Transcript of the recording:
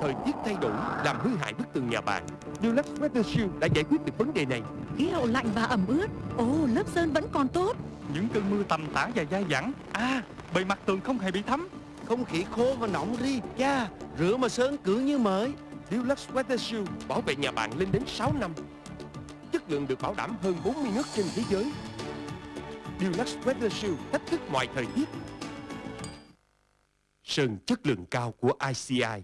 thời tiết thay đổi làm hư hại bức tường nhà bạn. Dulux Weather Shield đã giải quyết được vấn đề này. Khí hậu lạnh và ẩm ướt. Ồ, lớp sơn vẫn còn tốt. Những cơn mưa tầm tã và dai dẳng À, bề mặt tường không hề bị thấm Không khí khô và nóng ri Cha, rửa mà sơn cứ như mới Dulux Weather Shield bảo vệ nhà bạn lên đến 6 năm. Chất lượng được bảo đảm hơn 40 nước trên thế giới. Dulux Weather Shield thách thức mọi thời tiết. Sơn chất lượng cao của ICI